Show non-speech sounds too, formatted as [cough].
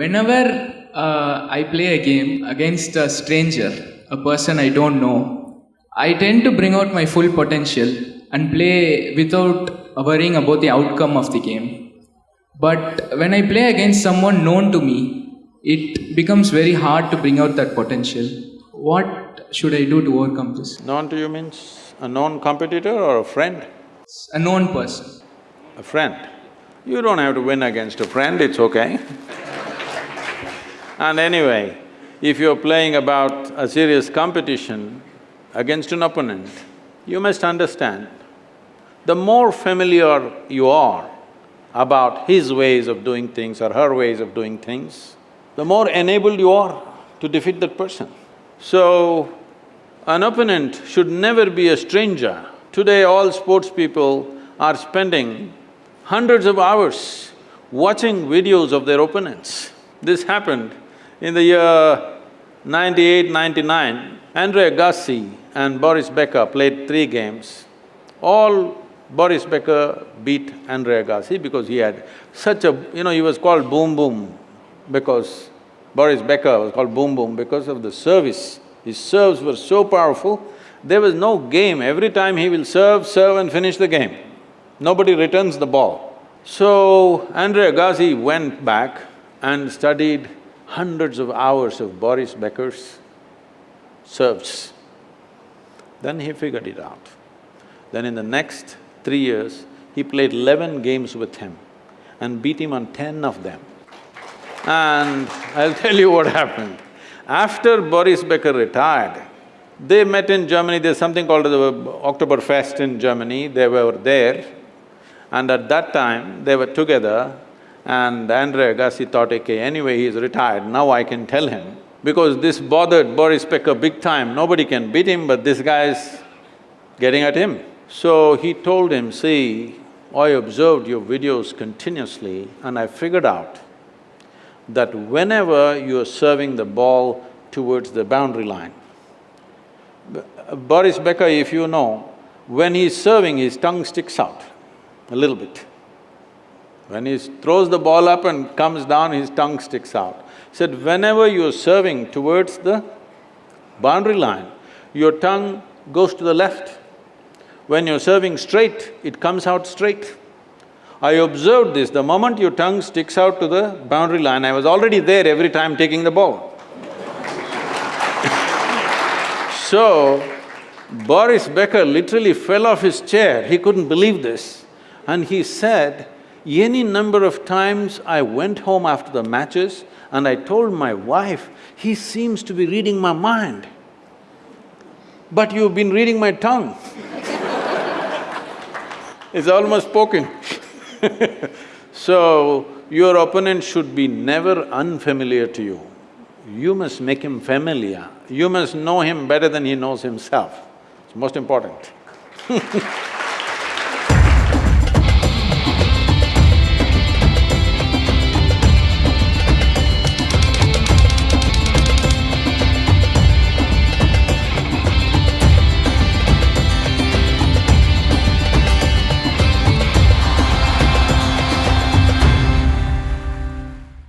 Whenever uh, I play a game against a stranger, a person I don't know, I tend to bring out my full potential and play without worrying about the outcome of the game. But when I play against someone known to me, it becomes very hard to bring out that potential. What should I do to overcome this? Known to you means a known competitor or a friend? A known person. A friend. You don't have to win against a friend, it's okay. And anyway, if you're playing about a serious competition against an opponent, you must understand, the more familiar you are about his ways of doing things or her ways of doing things, the more enabled you are to defeat that person. So, an opponent should never be a stranger. Today all sports people are spending hundreds of hours watching videos of their opponents. This happened in the year 98, 99. Andre Agassi and Boris Becker played three games. All Boris Becker beat Andre Agassi because he had such a… you know, he was called Boom Boom because Boris Becker was called Boom Boom because of the service. His serves were so powerful, there was no game. Every time he will serve, serve and finish the game. Nobody returns the ball. So, Andre Agassi went back and studied hundreds of hours of Boris Becker's serves. Then he figured it out. Then in the next three years, he played eleven games with him and beat him on ten of them. And I'll tell you what happened. After Boris Becker retired, they met in Germany, there's something called the Oktoberfest in Germany, they were there. And at that time, they were together and Andre Agassi thought, okay, anyway he's retired, now I can tell him. Because this bothered Boris Becker big time, nobody can beat him, but this guy's getting at him. So he told him, see, I observed your videos continuously and I figured out that whenever you're serving the ball towards the boundary line, Boris Becker, if you know, when he's serving, his tongue sticks out a little bit. When he throws the ball up and comes down, his tongue sticks out. Said, whenever you're serving towards the boundary line, your tongue goes to the left. When you're serving straight, it comes out straight. I observed this, the moment your tongue sticks out to the boundary line, I was already there every time taking the ball. [laughs] so, Boris Becker literally fell off his chair, he couldn't believe this. And he said, any number of times I went home after the matches and I told my wife, he seems to be reading my mind. But you've been reading my tongue [laughs] It's almost spoken [laughs] So, your opponent should be never unfamiliar to you. You must make him familiar. You must know him better than he knows himself. It's most important [laughs]